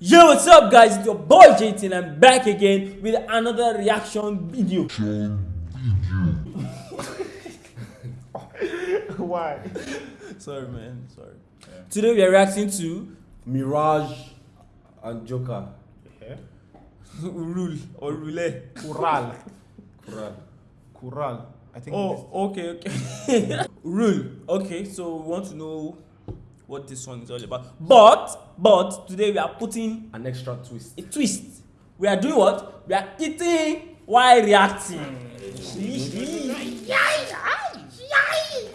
Yo, what's up, guys? It's your boy JT, and I'm back again with another reaction video. Why? Sorry, man. Sorry. Today we are reacting to Mirage and Joker. Yeah. Rule or Rule. Kural. Quran. Kural. I think. Oh, okay, okay. Rule. Okay, so we want to know what this song is all about. But, but today we are putting An extra twist. a twist. We are doing what? We are eating while reacting.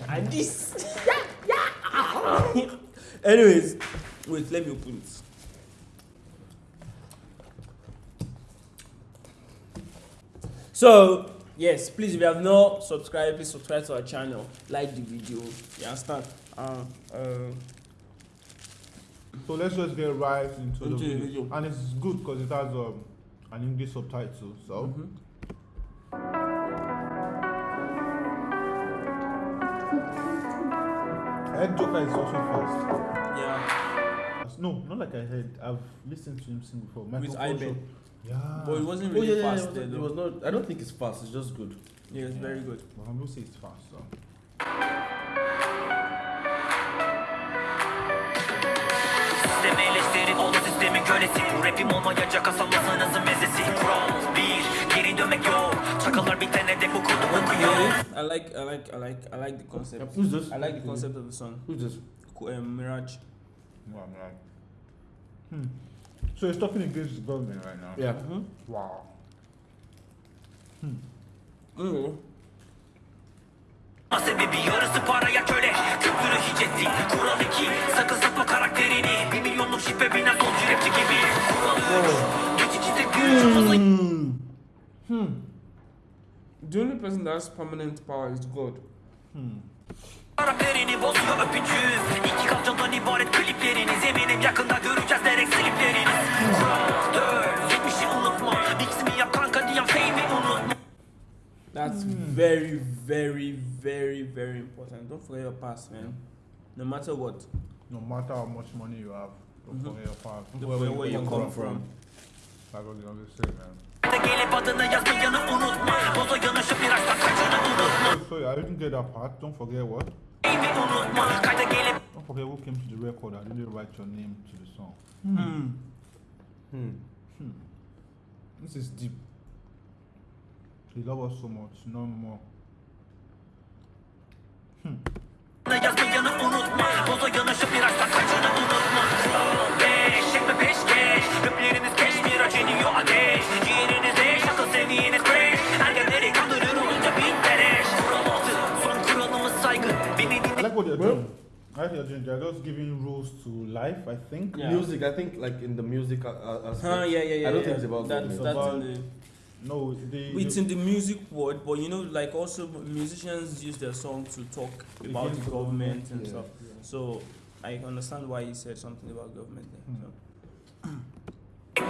and this. Anyways, wait, let me open it. So, yes, please, if you have not subscribed, please subscribe to our channel, like the video. You understand? Uh, uh, So let's just get right into, the, Into the video. video. And it's good because it has um, an English subtitle. So. I heard Joker is also fast. Yeah, No, not like I heard. I've listened to him sing before. Michael with Kors Iben. Yeah. But it wasn't Oh really yeah, yeah, fast it, was, though. it was not. I don't think it's fast. It's just good. Yeah, it's very good. But I'm gonna say it's fast. So. Kölesi Bu rapim olmayacak asamasınızın mezesi Kural bir geri dönmek yok Çakallar bitene de bu kodu okuyor I like, I like, I like, I like the concept. Who's this? I like the concept of the song. Who's this? Um, Mirage. I'm like. Hmm. So he's talking against the government right now. Yeah. Mm-hmm. Wow. Mm. Sebebi yarısı paraya köle Kültürü hiç ettik Kural iki Sakın satma karakterini Bir hızlı Hmm. The only person that has permanent power is God. Karakterini bozuyor öpücüğüm İki kalçadan ibaret klipleriniz Eminim yakında göreceğiz direkt slipleriniz Kural dört Yetmişi unutma Miximi yap kanka diyen fame'i unutma That's very, very, very, very important. Don't forget your past, man. No matter what. No matter how much money you have, Don't forget where you come from. They gelip adını yazmayanı unutma Boza yanaşıp unutma Oh, sorry, I didn't get that part. Don't forget what? Fame'i unutma Kayda gelip Don't forget who came to the record. I didn't write your name to the song. Hmm. Hmm. This is deep. He loves us so much, no more. yazmayanı unutma Boza yanaşıp biraz da just giving rules to life, I think. Yeah. Music. I think like in the music uh, aspect. Huh, yeah, yeah, yeah. I don't yeah. think it's about that's, government. that's about- in the No, they. it's in the music world, but you know, like also musicians use their song to talk about the government and yeah. stuff. So I understand why he said something about government there. So.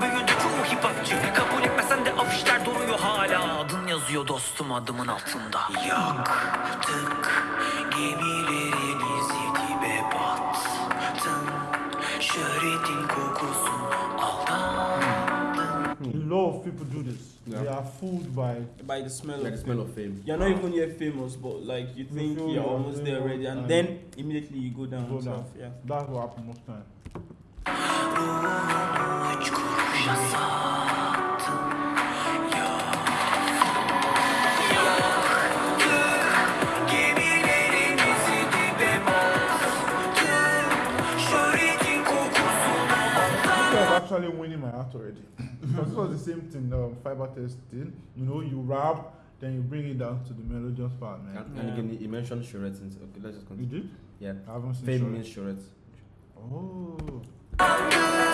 Büyüdü çoğu hip hopçı Kabul etmesen de afişler duruyor hala Adın yazıyor dostum adımın altında Yaktık gemilerinizi dibe battın Şöhretin kokusun aldandın A lot of people do this. Yeah. They are fooled by. By the smell Like of the smell of fame. You're not even yet famous, but like you think you're you're almost there already, and and then immediately you go down go down. stuff. Yeah. That's what happens most time. Same thing, um, fiber testing. You know, you wrap, then you bring it down to the melodious part, man. And, and again, he mentioned charrettes. and- Okay, let's just You continue. did? Yeah. I haven't seen Fame means charrettes. Oh.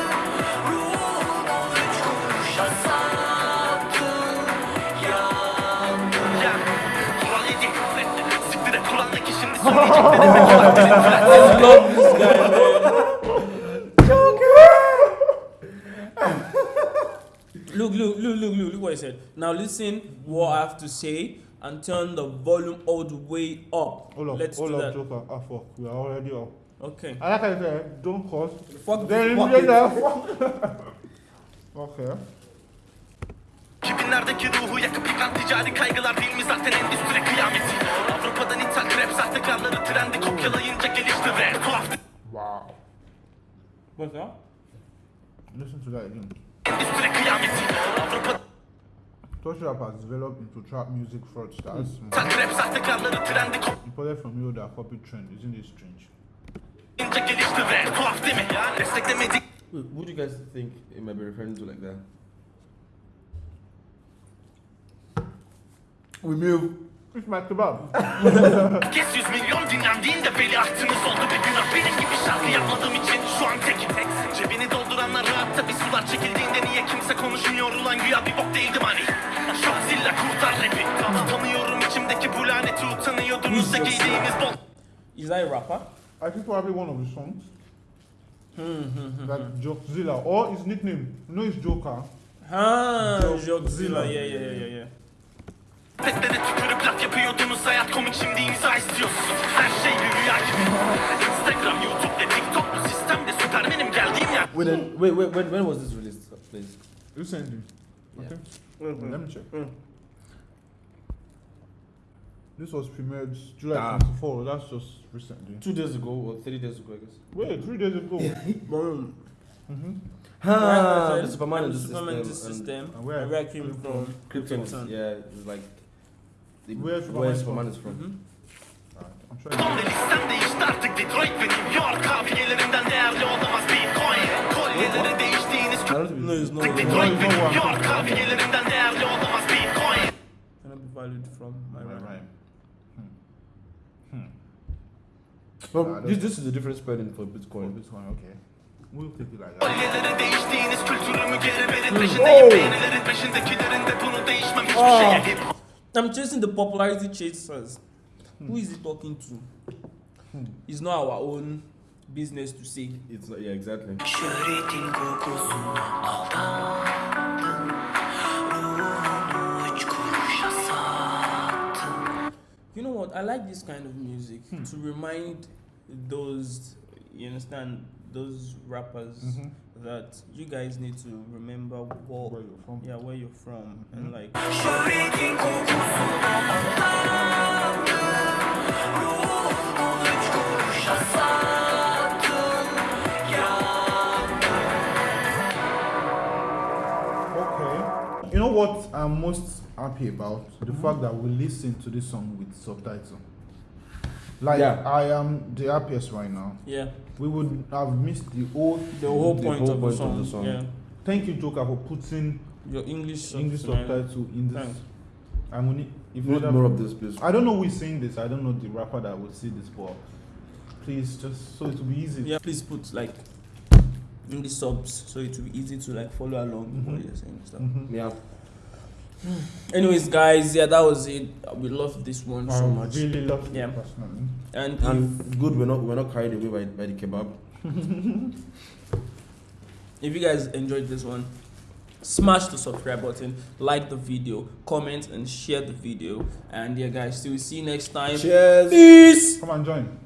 kuruşa said. Now listen what I have to say and turn the volume all the way up. Hold up, Let's hold do up, that. Joker. Ah, fuck. We are already up. Okay. I like how you said, don't cause. Fuck Then fuck you it. Okay. 2000'lerdeki ruhu yakıp yıkan ticari kaygılar değil mi zaten endüstri kıyameti Avrupa'dan ithal rap sahtekarları trendi kopyalayınca gelişti rap Tuhaf Wow. What's that? Listen to that again. endüstri kıyameti Avrupa'dan Touch rap has developed into trap music fraudsters. ithal rap sahtekarları Imported from you that copy trend. Isn't it strange? kopyalayınca gelişti rap Tuhaf değil mi? Desteklemedik Wait, what do you guys think it might be referring to like that? We move. It's my kebab. Yüz milyon dinlendiğinde beli ahtınız oldu bir günah Benim gibi Is that a rapper? I think probably one of the songs. like Jokezilla or his nickname. You know it's Joker. Ah, Jok- Jokzilla. Yeah, yeah, yeah, yeah, yeah. Teklere tükürüp laf yapıyordunuz Hayat komik şimdi imza istiyorsunuz Her şey bir rüya gibi Instagram, YouTube ve TikTok bu sistemde süpermenim geldiğim yer Wait, then, wait, wait, when, when was this released, please? Recently. Yeah. Okay. Let me check. This was premiered July Ah. 24. That's just recently. Two days ago or three days ago, I guess. Wait, three days ago. Boom. Ah, Right, the Superman in the Superman in the system. system. And where- Where I came from. Krypton Krypton. yeah, it's like the, Where where Superman Superman, is is from. Mhm. I'm trying. Son listem değişti artık Detroit ve New York Kafiyelerinden değerli olamaz Bitcoin Kolyeleri değiştiğiniz I No, it's not. Detroit ve New York Kafiyelerinden değerli olamaz Bitcoin Cannot be valued from my rhyme. Right. Well, this, this is a different spelling for Oh, Bitcoin. this one, okay. We'll take it like that. Kolyeleri değiştiğiniz kültürümü geri verin Peşindeyim beğenilerin peşindekilerin de bunu değişmem hiçbir şeye I'm chasing the popularity chasers. Hmm. Who is he talking to? Hmm. It's not our own business to say. It's not, yeah, exactly. Şöhretin kokusuna aldandım Ruhumu What? I like this kind of music to remind those, you understand, those rappers Mhm. that you guys need to remember what, Where you're from. yeah, where you're from, and like, Şöhretin kokusuna aldandım Ruhumu üç kuruşa sattım Okay. You know what I'm most happy about? The fact that we listen to this song with subtitle. Like Yeah. I am the happiest right now. yeah, We would have missed the whole. the whole The point, whole of, point the of song, the song. Yeah, Thank you, Joker, for putting your English, English subtitle in this. Thanks. And we need. If We need other- more of this, please. I don't know who's saying this. I don't know the rapper that will see this, but please just so it will be easy. Yeah, please put like English subs so it will be easy to like follow along what Mhm. you're saying and stuff. Mhm. Yeah. Hmm. Anyways, guys, yeah, that was it. We love this one so um, much, really love it Yeah. personally. and And good, we're not we're not carried away by, by the kebab. if you guys enjoyed this one, smash the subscribe button, like the video, comment, and share the video. And yeah, guys, till we see you next time. Cheers. Peace. Come and join.